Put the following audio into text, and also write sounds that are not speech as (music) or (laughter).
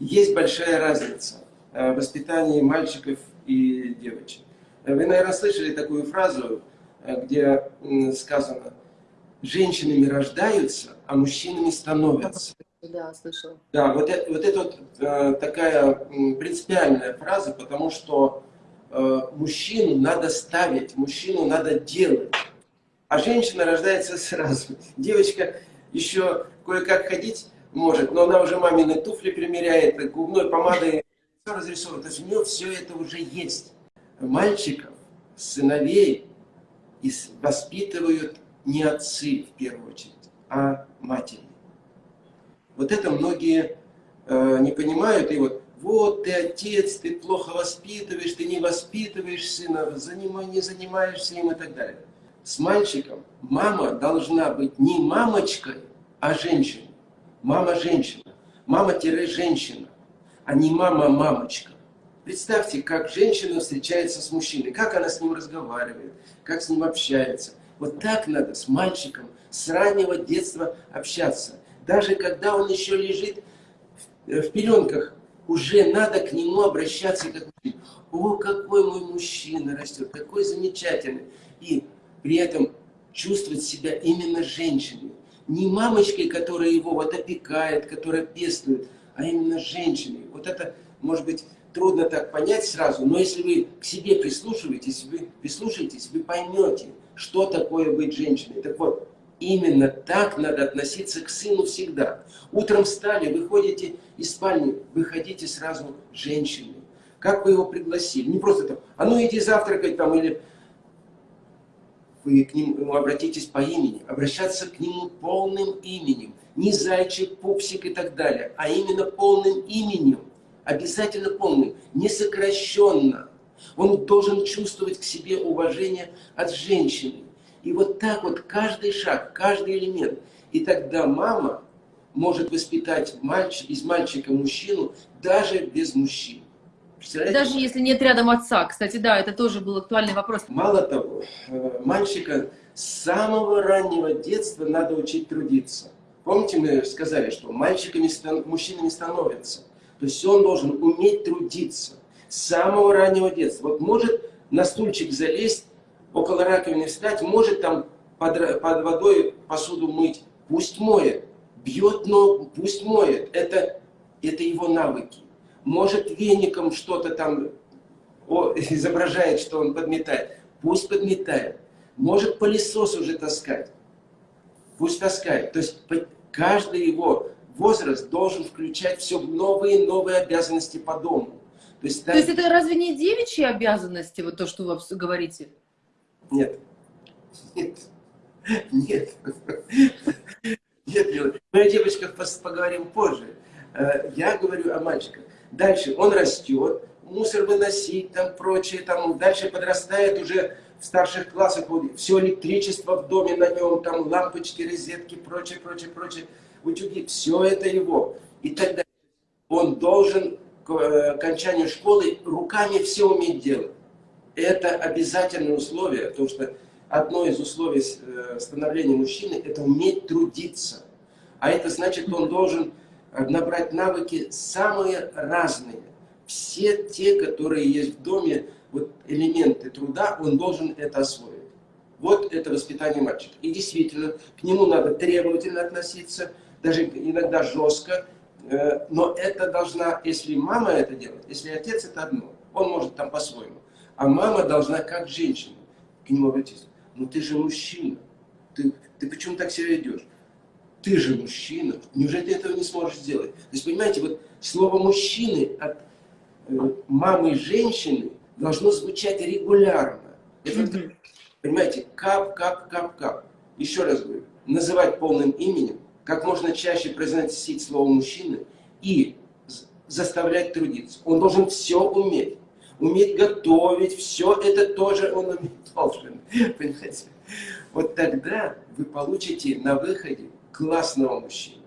Есть большая разница э, в воспитании мальчиков и девочек. Вы, наверное, слышали такую фразу, э, где сказано, женщинами рождаются, а мужчинами становятся. Да, слышала. Да, вот это, вот это вот, э, такая принципиальная фраза, потому что э, мужчину надо ставить, мужчину надо делать. А женщина рождается сразу. Девочка еще кое-как ходить может, но она уже мамины туфли примеряет, губной помадой все разрисовывает. То есть у нее все это уже есть. Мальчиков, сыновей воспитывают не отцы в первую очередь, а матери. Вот это многие э, не понимают. И вот, вот ты отец, ты плохо воспитываешь, ты не воспитываешь сына, занимай, не занимаешься им и так далее. С мальчиком мама должна быть не мамочкой, а женщиной. Мама-женщина. Мама-женщина, а не мама-мамочка. Представьте, как женщина встречается с мужчиной, как она с ним разговаривает, как с ним общается. Вот так надо с мальчиком с раннего детства общаться. Даже когда он еще лежит в пеленках, уже надо к нему обращаться как О, какой мой мужчина растет, какой замечательный. И при этом чувствовать себя именно женщиной. Не мамочкой, которая его вот опекает, которая пестует, а именно женщиной. Вот это, может быть, трудно так понять сразу, но если вы к себе прислушиваетесь, вы прислушаетесь, вы поймете, что такое быть женщиной. Так вот, именно так надо относиться к сыну всегда. Утром встали, выходите из спальни, выходите сразу женщиной. Как вы его пригласили? Не просто там, а ну иди завтракать там, или вы к нему обратитесь по имени. Обращаться к нему полным именем. Не зайчик, пупсик и так далее, а именно полным именем. Обязательно полным, не сокращенно. Он должен чувствовать к себе уважение от женщины. И вот так вот каждый шаг, каждый элемент. И тогда мама может воспитать мальчик, из мальчика мужчину даже без мужчин. Даже если нет рядом отца. Кстати, да, это тоже был актуальный вопрос. Мало того, э, мальчика с самого раннего детства надо учить трудиться. Помните, мы сказали, что мальчиками мужчинами становятся. То есть он должен уметь трудиться с самого раннего детства. Вот может на стульчик залезть, около раковины встать, может там под, под водой посуду мыть, пусть моет. Бьет но пусть моет. Это, это его навыки. Может веником что-то там о, (laughs) изображает, что он подметает. Пусть подметает. Может пылесос уже таскать. Пусть таскает. То есть каждый его возраст должен включать все новые и новые обязанности по дому. То есть, то есть это разве не девичьи обязанности, вот то, что вы говорите? Нет. Нет. Нет. Нет, мы о девочках поговорим позже. Э, я говорю о мальчиках. Дальше он растет, мусор выносить, там прочее, там дальше подрастает уже в старших классах, все электричество в доме на нем, там лампочки, розетки, прочее, прочее, прочее, утюги, все это его. И тогда он должен к э, окончанию школы руками все уметь делать. Это обязательное условие, потому что одно из условий э, становления мужчины – это уметь трудиться. А это значит, он должен набрать навыки самые разные. Все те, которые есть в доме, вот элементы труда, он должен это освоить. Вот это воспитание мальчика. И действительно, к нему надо требовательно относиться, даже иногда жестко, э, но это должна, если мама это делает, если отец это одно, он может там по-своему. А мама должна как женщина к нему обратиться. Ну ты же мужчина, ты, ты почему так себя ведешь? Ты же мужчина, неужели ты этого не сможешь сделать? То есть, понимаете, вот слово мужчины от э, мамы женщины должно звучать регулярно. Это, mm -hmm. понимаете, кап, кап, кап, кап. Еще раз говорю, называть полным именем, как можно чаще произносить слово мужчина и заставлять трудиться. Он должен все уметь. Уметь готовить, все это тоже он уметь должен. (laughs) Понимаете? Вот тогда вы получите на выходе классного мужчину.